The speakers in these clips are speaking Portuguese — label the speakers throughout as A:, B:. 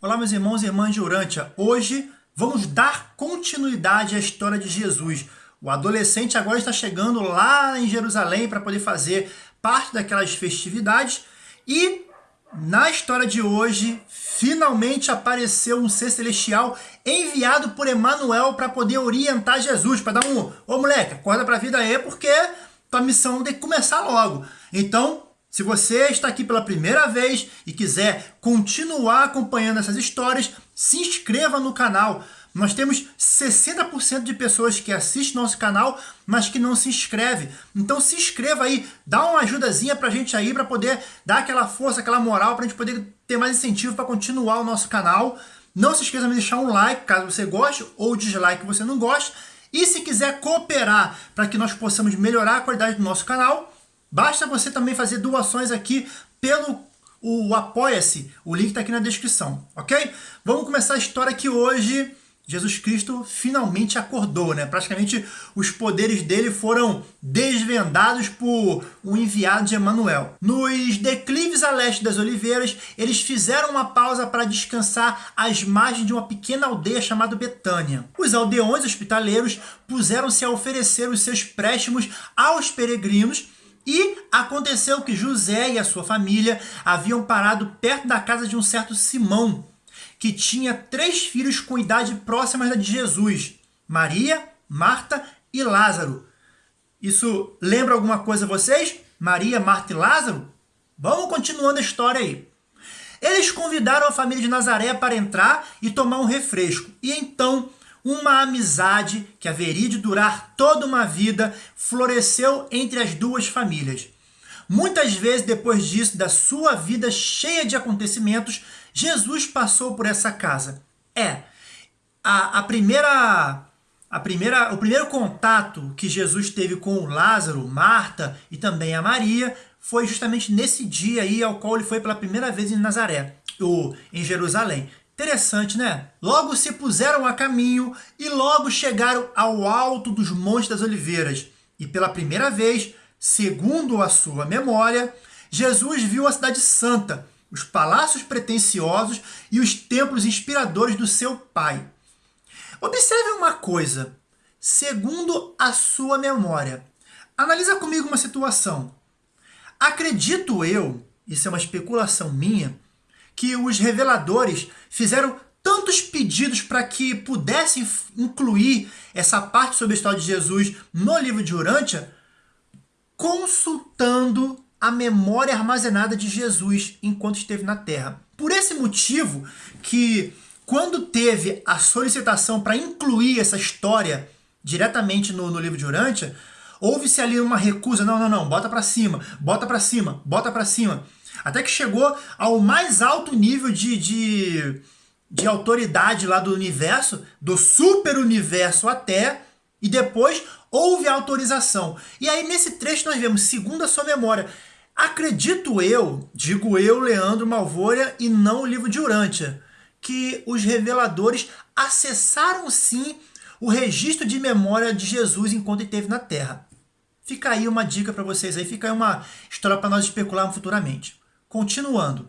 A: Olá, meus irmãos e irmãs de Urântia. Hoje vamos dar continuidade à história de Jesus. O adolescente agora está chegando lá em Jerusalém para poder fazer parte daquelas festividades e na história de hoje, finalmente apareceu um ser celestial enviado por Emanuel para poder orientar Jesus, para dar um, ô moleque, acorda para a vida aí, porque tua missão tem que começar logo. Então, se você está aqui pela primeira vez e quiser continuar acompanhando essas histórias, se inscreva no canal. Nós temos 60% de pessoas que assistem nosso canal, mas que não se inscreve. Então se inscreva aí, dá uma ajudazinha pra gente aí, para poder dar aquela força, aquela moral, pra gente poder ter mais incentivo para continuar o nosso canal. Não se esqueça de deixar um like, caso você goste, ou dislike você não gosta. E se quiser cooperar para que nós possamos melhorar a qualidade do nosso canal, basta você também fazer doações aqui pelo o Apoia-se, o link está aqui na descrição, ok? Vamos começar a história aqui hoje Jesus Cristo finalmente acordou, né? Praticamente os poderes dele foram desvendados por um enviado de Emanuel. Nos declives a leste das oliveiras, eles fizeram uma pausa para descansar às margens de uma pequena aldeia chamada Betânia. Os aldeões hospitaleiros puseram-se a oferecer os seus préstimos aos peregrinos e aconteceu que José e a sua família haviam parado perto da casa de um certo Simão, que tinha três filhos com idade próxima da de Jesus, Maria, Marta e Lázaro. Isso lembra alguma coisa a vocês? Maria, Marta e Lázaro? Vamos continuando a história aí. Eles convidaram a família de Nazaré para entrar e tomar um refresco. E então, uma amizade que haveria de durar toda uma vida floresceu entre as duas famílias. Muitas vezes depois disso, da sua vida cheia de acontecimentos, Jesus passou por essa casa. É, a, a primeira a primeira, o primeiro contato que Jesus teve com Lázaro, Marta e também a Maria foi justamente nesse dia aí ao qual ele foi pela primeira vez em Nazaré, ou em Jerusalém. Interessante, né? Logo se puseram a caminho e logo chegaram ao alto dos Montes das Oliveiras. E pela primeira vez, segundo a sua memória, Jesus viu a cidade santa, os palácios pretensiosos e os templos inspiradores do seu pai. Observe uma coisa, segundo a sua memória. Analisa comigo uma situação. Acredito eu, isso é uma especulação minha, que os reveladores fizeram tantos pedidos para que pudessem incluir essa parte sobre a história de Jesus no livro de Urântia, consultando a memória armazenada de Jesus enquanto esteve na terra. Por esse motivo que quando teve a solicitação para incluir essa história diretamente no, no livro de Urântia, houve-se ali uma recusa, não, não, não, bota para cima, bota para cima, bota para cima. Até que chegou ao mais alto nível de, de, de autoridade lá do universo, do super universo até, e depois houve autorização. E aí nesse trecho nós vemos, segundo a sua memória, Acredito eu, digo eu, Leandro Malvolha, e não o livro de Urântia, que os reveladores acessaram sim o registro de memória de Jesus enquanto esteve na Terra. Fica aí uma dica para vocês aí, fica aí uma história para nós especularmos futuramente. Continuando.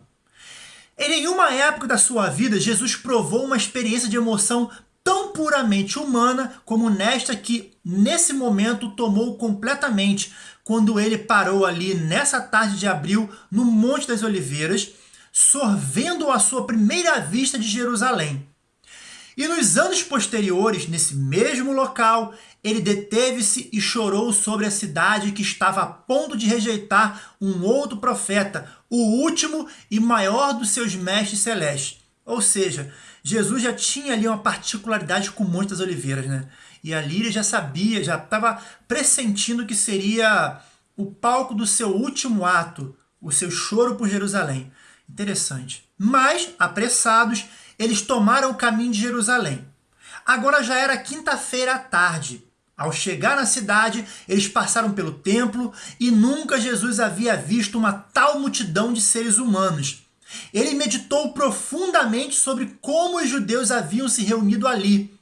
A: Em nenhuma época da sua vida, Jesus provou uma experiência de emoção tão puramente humana como nesta que, nesse momento, tomou completamente quando ele parou ali nessa tarde de abril no Monte das Oliveiras, sorvendo a sua primeira vista de Jerusalém. E nos anos posteriores, nesse mesmo local, ele deteve-se e chorou sobre a cidade que estava a ponto de rejeitar um outro profeta, o último e maior dos seus mestres celestes. Ou seja, Jesus já tinha ali uma particularidade com o Monte das Oliveiras, né? E ali ele já sabia, já estava pressentindo que seria o palco do seu último ato, o seu choro por Jerusalém. Interessante. Mas, apressados, eles tomaram o caminho de Jerusalém. Agora já era quinta-feira à tarde. Ao chegar na cidade, eles passaram pelo templo e nunca Jesus havia visto uma tal multidão de seres humanos. Ele meditou profundamente sobre como os judeus haviam se reunido ali,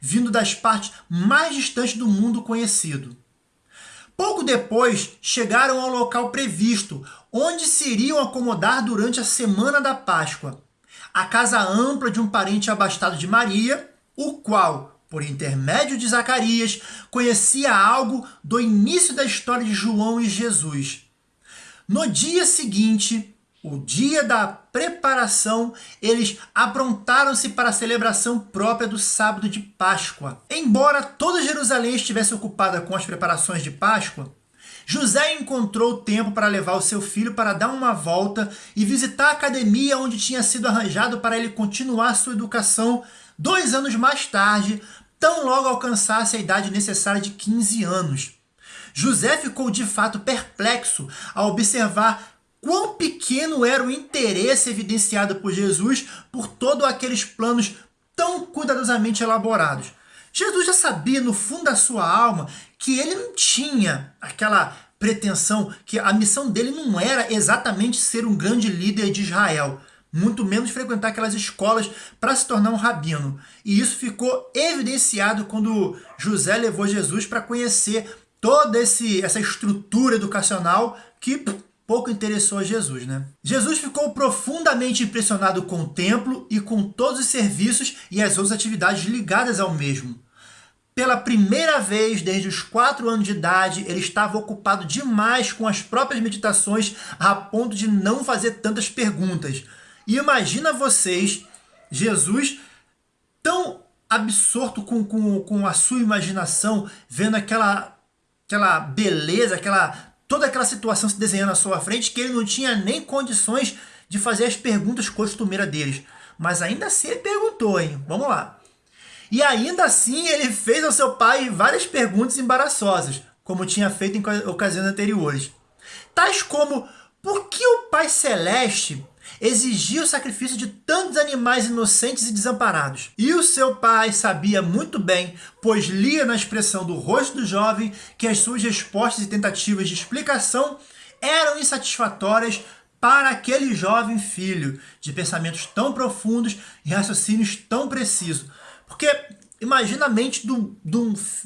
A: vindo das partes mais distantes do mundo conhecido. Pouco depois, chegaram ao local previsto, onde se iriam acomodar durante a semana da Páscoa. À casa ampla de um parente abastado de Maria, o qual, por intermédio de Zacarias, conhecia algo do início da história de João e Jesus. No dia seguinte, o dia da preparação, eles aprontaram-se para a celebração própria do sábado de Páscoa. Embora toda Jerusalém estivesse ocupada com as preparações de Páscoa, José encontrou tempo para levar o seu filho para dar uma volta e visitar a academia onde tinha sido arranjado para ele continuar sua educação dois anos mais tarde, tão logo alcançasse a idade necessária de 15 anos. José ficou de fato perplexo ao observar quão pequeno era o interesse evidenciado por Jesus por todos aqueles planos tão cuidadosamente elaborados. Jesus já sabia no fundo da sua alma que ele não tinha aquela pretensão, que a missão dele não era exatamente ser um grande líder de Israel, muito menos frequentar aquelas escolas para se tornar um rabino. E isso ficou evidenciado quando José levou Jesus para conhecer toda esse, essa estrutura educacional que pouco interessou a Jesus, né? Jesus ficou profundamente impressionado com o templo e com todos os serviços e as outras atividades ligadas ao mesmo. Pela primeira vez desde os quatro anos de idade, ele estava ocupado demais com as próprias meditações a ponto de não fazer tantas perguntas. E imagina vocês, Jesus tão absorto com, com, com a sua imaginação, vendo aquela, aquela beleza, aquela toda aquela situação se desenhando à sua frente que ele não tinha nem condições de fazer as perguntas costumeiras deles. Mas ainda assim ele perguntou, hein? Vamos lá. E ainda assim ele fez ao seu pai várias perguntas embaraçosas, como tinha feito em ocasiões anteriores. Tais como, por que o Pai Celeste exigia o sacrifício de tantos animais inocentes e desamparados. E o seu pai sabia muito bem, pois lia na expressão do rosto do jovem que as suas respostas e tentativas de explicação eram insatisfatórias para aquele jovem filho, de pensamentos tão profundos e raciocínios tão precisos. Porque imagina a mente de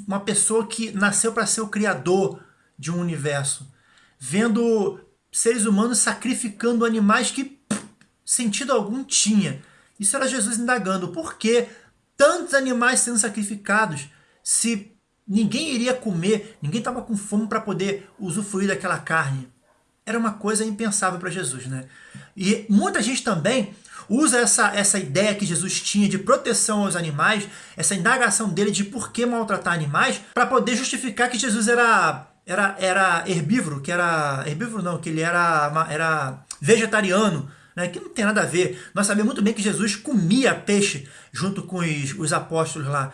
A: uma pessoa que nasceu para ser o criador de um universo, vendo seres humanos sacrificando animais que sentido algum tinha. Isso era Jesus indagando, por que tantos animais sendo sacrificados se ninguém iria comer, ninguém estava com fome para poder usufruir daquela carne? Era uma coisa impensável para Jesus, né? E muita gente também usa essa, essa ideia que Jesus tinha de proteção aos animais, essa indagação dele de por que maltratar animais, para poder justificar que Jesus era, era, era herbívoro, que era... Herbívoro não, que ele era, era vegetariano, né, que não tem nada a ver. Nós sabemos muito bem que Jesus comia peixe junto com os, os apóstolos lá.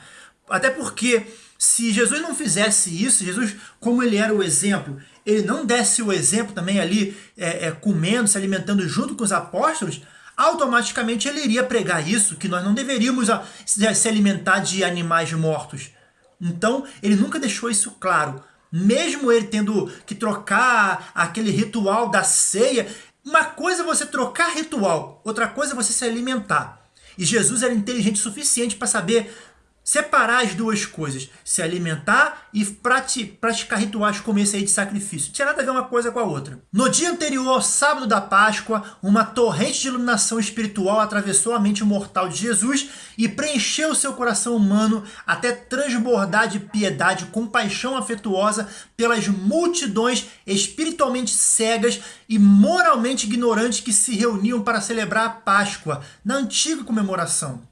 A: Até porque se Jesus não fizesse isso, Jesus, como ele era o exemplo, ele não desse o exemplo também ali, é, é, comendo, se alimentando junto com os apóstolos, automaticamente ele iria pregar isso, que nós não deveríamos se alimentar de animais mortos. Então, ele nunca deixou isso claro. Mesmo ele tendo que trocar aquele ritual da ceia, uma coisa é você trocar ritual, outra coisa é você se alimentar. E Jesus era inteligente o suficiente para saber separar as duas coisas, se alimentar e praticar rituais como esse aí de sacrifício. Não tinha nada a ver uma coisa com a outra. No dia anterior ao sábado da Páscoa, uma torrente de iluminação espiritual atravessou a mente mortal de Jesus e preencheu seu coração humano até transbordar de piedade, compaixão afetuosa pelas multidões espiritualmente cegas e moralmente ignorantes que se reuniam para celebrar a Páscoa na antiga comemoração.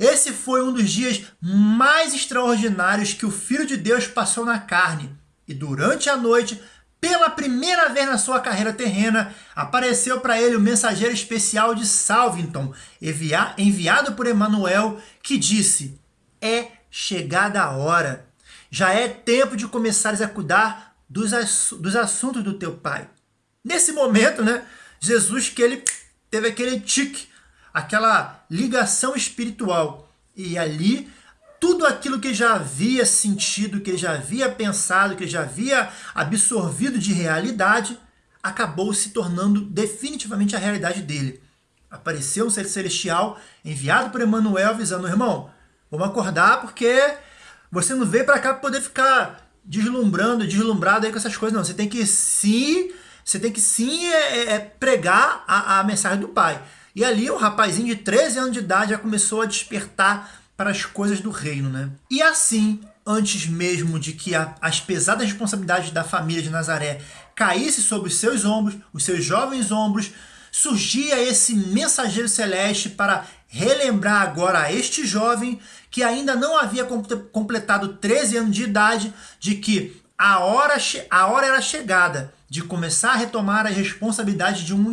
A: Esse foi um dos dias mais extraordinários que o Filho de Deus passou na carne. E durante a noite, pela primeira vez na sua carreira terrena, apareceu para ele o mensageiro especial de Salvington, enviado por Emmanuel, que disse, é chegada a hora. Já é tempo de começares a cuidar dos, ass dos assuntos do teu pai. Nesse momento, né, Jesus que ele teve aquele tique aquela ligação espiritual. E ali, tudo aquilo que já havia sentido, que ele já havia pensado, que ele já havia absorvido de realidade, acabou se tornando definitivamente a realidade dele. Apareceu um ser celestial enviado por Emmanuel avisando, irmão, vamos acordar porque você não veio para cá para poder ficar deslumbrando, deslumbrado aí com essas coisas, não. Você tem que sim, você tem que sim é, é, pregar a, a mensagem do Pai. E ali um rapazinho de 13 anos de idade já começou a despertar para as coisas do reino, né? E assim, antes mesmo de que a, as pesadas responsabilidades da família de Nazaré caísse sobre os seus ombros, os seus jovens ombros, surgia esse mensageiro celeste para relembrar agora a este jovem que ainda não havia completado 13 anos de idade de que a hora, a hora era chegada de começar a retomar a responsabilidade de um,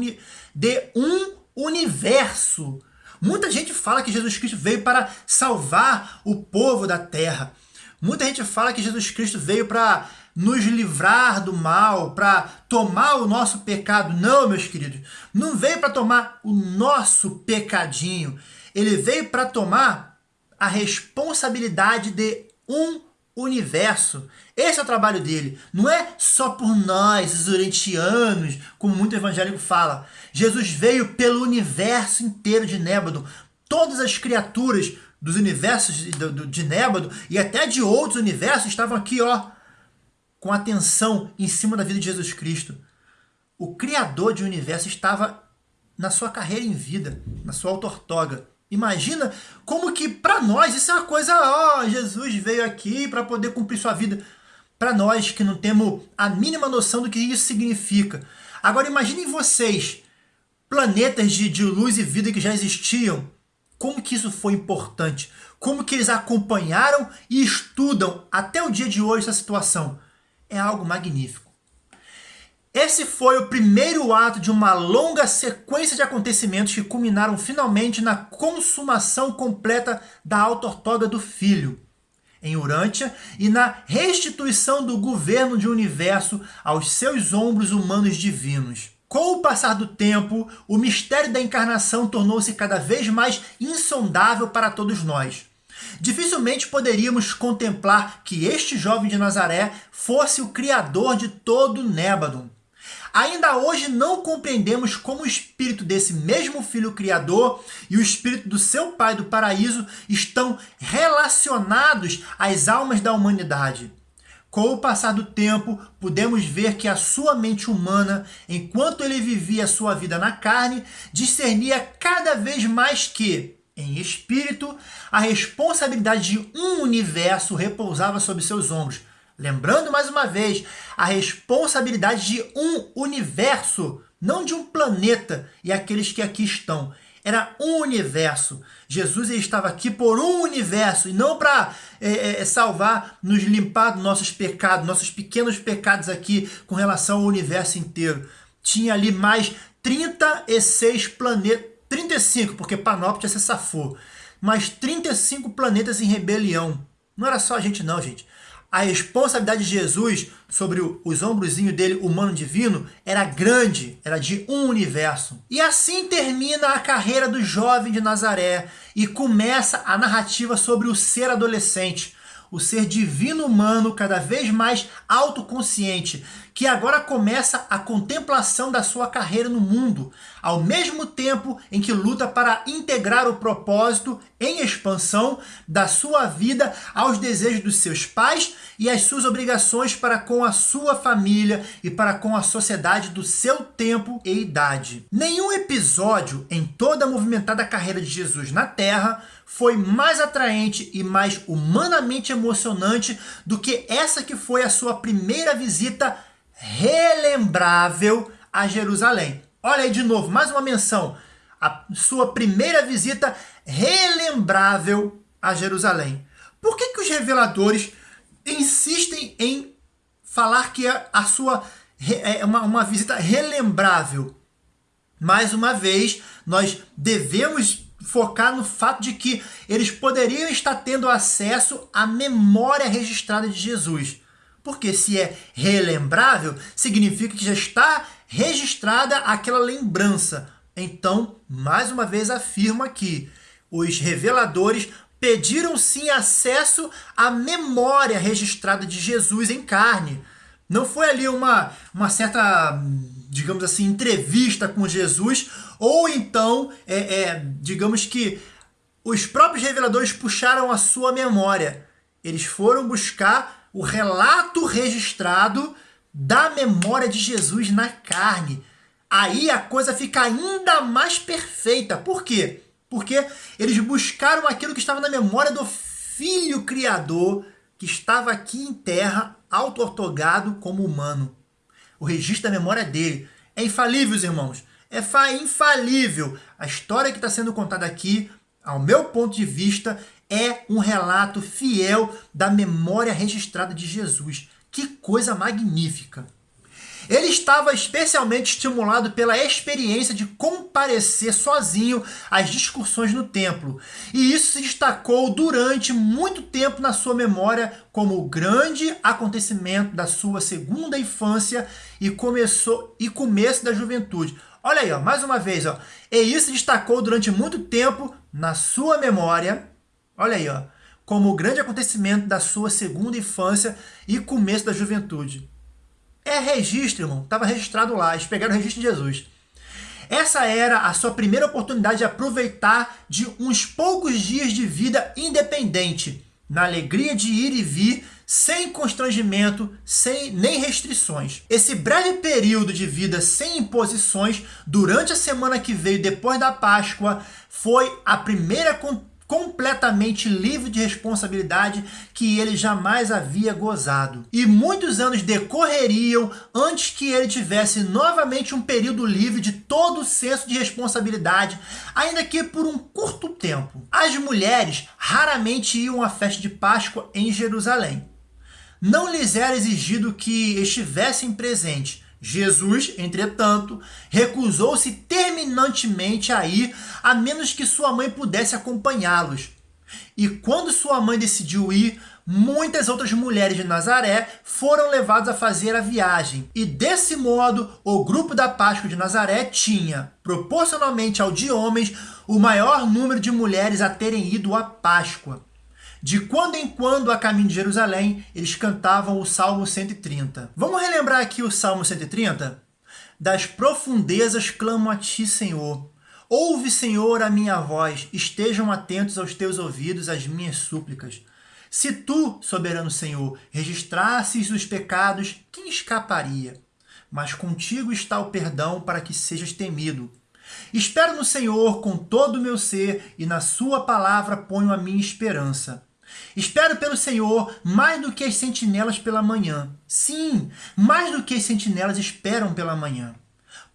A: de um universo. Muita gente fala que Jesus Cristo veio para salvar o povo da terra. Muita gente fala que Jesus Cristo veio para nos livrar do mal, para tomar o nosso pecado. Não, meus queridos, não veio para tomar o nosso pecadinho. Ele veio para tomar a responsabilidade de um universo. Esse é o trabalho dele. Não é só por nós, os orientianos, como muito evangélico fala. Jesus veio pelo universo inteiro de Nébado. Todas as criaturas dos universos de Nébado e até de outros universos estavam aqui, ó, com atenção em cima da vida de Jesus Cristo. O Criador de universo estava na sua carreira em vida, na sua autortoga. Imagina como que para nós isso é uma coisa, ó, oh, Jesus veio aqui para poder cumprir sua vida. Para nós que não temos a mínima noção do que isso significa. Agora imaginem vocês, planetas de, de luz e vida que já existiam, como que isso foi importante, como que eles acompanharam e estudam até o dia de hoje essa situação é algo magnífico. Esse foi o primeiro ato de uma longa sequência de acontecimentos que culminaram finalmente na consumação completa da autortoga do Filho, em Urântia, e na restituição do governo de universo aos seus ombros humanos divinos. Com o passar do tempo, o mistério da encarnação tornou-se cada vez mais insondável para todos nós. Dificilmente poderíamos contemplar que este jovem de Nazaré fosse o criador de todo Nébadon. Ainda hoje não compreendemos como o espírito desse mesmo filho criador e o espírito do seu pai do paraíso estão relacionados às almas da humanidade. Com o passar do tempo, podemos ver que a sua mente humana, enquanto ele vivia sua vida na carne, discernia cada vez mais que em espírito, a responsabilidade de um universo repousava sobre seus ombros. Lembrando mais uma vez, a responsabilidade de um universo, não de um planeta e aqueles que aqui estão. Era um universo. Jesus estava aqui por um universo e não para é, é, salvar, nos limpar dos nossos pecados, nossos pequenos pecados aqui com relação ao universo inteiro. Tinha ali mais 36 planetas 35, porque Panóptia se safou. Mas 35 planetas em rebelião. Não era só a gente não, gente. A responsabilidade de Jesus sobre os ombrozinhos dele, humano divino, era grande, era de um universo. E assim termina a carreira do jovem de Nazaré e começa a narrativa sobre o ser adolescente, o ser divino humano cada vez mais autoconsciente, que agora começa a contemplação da sua carreira no mundo, ao mesmo tempo em que luta para integrar o propósito em expansão da sua vida aos desejos dos seus pais e às suas obrigações para com a sua família e para com a sociedade do seu tempo e idade. Nenhum episódio em toda a movimentada carreira de Jesus na Terra foi mais atraente e mais humanamente emocionante do que essa que foi a sua primeira visita relembrável a Jerusalém. Olha aí de novo, mais uma menção. A sua primeira visita relembrável a Jerusalém. Por que, que os reveladores insistem em falar que a, a sua é uma, uma visita relembrável? Mais uma vez, nós devemos focar no fato de que eles poderiam estar tendo acesso à memória registrada de Jesus. Porque se é relembrável, significa que já está registrada aquela lembrança. Então, mais uma vez afirma que os reveladores pediram sim acesso à memória registrada de Jesus em carne. Não foi ali uma, uma certa, digamos assim, entrevista com Jesus, ou então, é, é, digamos que os próprios reveladores puxaram a sua memória. Eles foram buscar o relato registrado da memória de Jesus na carne. Aí a coisa fica ainda mais perfeita. Por quê? Porque eles buscaram aquilo que estava na memória do Filho Criador, que estava aqui em terra, auto-ortogado como humano. O registro da memória dele. É infalível, irmãos. É infalível. A história que está sendo contada aqui, ao meu ponto de vista, é um relato fiel da memória registrada de Jesus. Que coisa magnífica! Ele estava especialmente estimulado pela experiência de comparecer sozinho às discussões no templo, e isso se destacou durante muito tempo na sua memória como o grande acontecimento da sua segunda infância e, começou, e começo da juventude. Olha aí, ó, mais uma vez, ó, e isso se destacou durante muito tempo na sua memória, olha aí, ó, como o grande acontecimento da sua segunda infância e começo da juventude. É registro, irmão. Estava registrado lá. Eles pegaram o registro de Jesus. Essa era a sua primeira oportunidade de aproveitar de uns poucos dias de vida independente, na alegria de ir e vir, sem constrangimento, sem nem restrições. Esse breve período de vida sem imposições, durante a semana que veio depois da Páscoa, foi a primeira completamente livre de responsabilidade que ele jamais havia gozado. E muitos anos decorreriam antes que ele tivesse novamente um período livre de todo o senso de responsabilidade, ainda que por um curto tempo. As mulheres raramente iam à festa de Páscoa em Jerusalém. Não lhes era exigido que estivessem presentes, Jesus, entretanto, recusou-se terminantemente a ir, a menos que sua mãe pudesse acompanhá-los. E quando sua mãe decidiu ir, muitas outras mulheres de Nazaré foram levadas a fazer a viagem. E desse modo, o grupo da Páscoa de Nazaré tinha, proporcionalmente ao de homens, o maior número de mulheres a terem ido à Páscoa. De quando em quando, a caminho de Jerusalém, eles cantavam o Salmo 130. Vamos relembrar aqui o Salmo 130? Das profundezas clamo a ti, Senhor. Ouve, Senhor, a minha voz, estejam atentos aos teus ouvidos às minhas súplicas. Se tu, soberano Senhor, registrasses os pecados, quem escaparia? Mas contigo está o perdão para que sejas temido. Espero no Senhor com todo o meu ser e na sua palavra ponho a minha esperança. Espero pelo Senhor mais do que as sentinelas pela manhã. Sim, mais do que as sentinelas esperam pela manhã.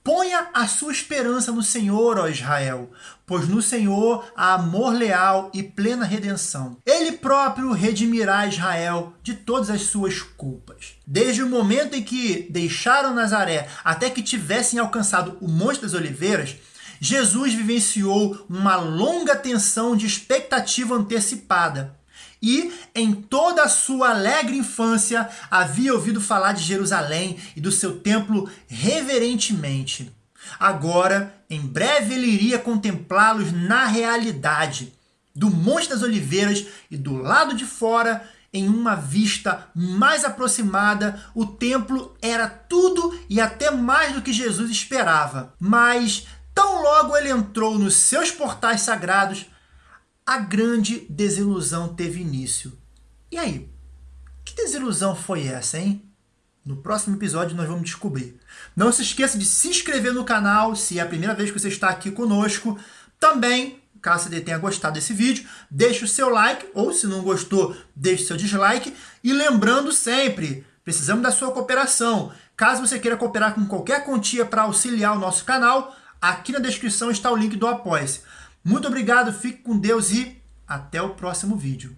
A: Ponha a sua esperança no Senhor, ó Israel, pois no Senhor há amor leal e plena redenção. Ele próprio redimirá Israel de todas as suas culpas. Desde o momento em que deixaram Nazaré até que tivessem alcançado o Monte das Oliveiras, Jesus vivenciou uma longa tensão de expectativa antecipada e em toda a sua alegre infância havia ouvido falar de Jerusalém e do seu templo reverentemente. Agora, em breve ele iria contemplá-los na realidade, do Monte das Oliveiras e do lado de fora, em uma vista mais aproximada, o templo era tudo e até mais do que Jesus esperava. Mas, tão logo ele entrou nos seus portais sagrados, a grande desilusão teve início. E aí? Que desilusão foi essa, hein? No próximo episódio nós vamos descobrir. Não se esqueça de se inscrever no canal se é a primeira vez que você está aqui conosco. Também, caso você tenha gostado desse vídeo, deixe o seu like ou se não gostou, deixe o seu dislike. E lembrando sempre, precisamos da sua cooperação. Caso você queira cooperar com qualquer quantia para auxiliar o nosso canal, aqui na descrição está o link do Apoia-se. Muito obrigado, fique com Deus e até o próximo vídeo.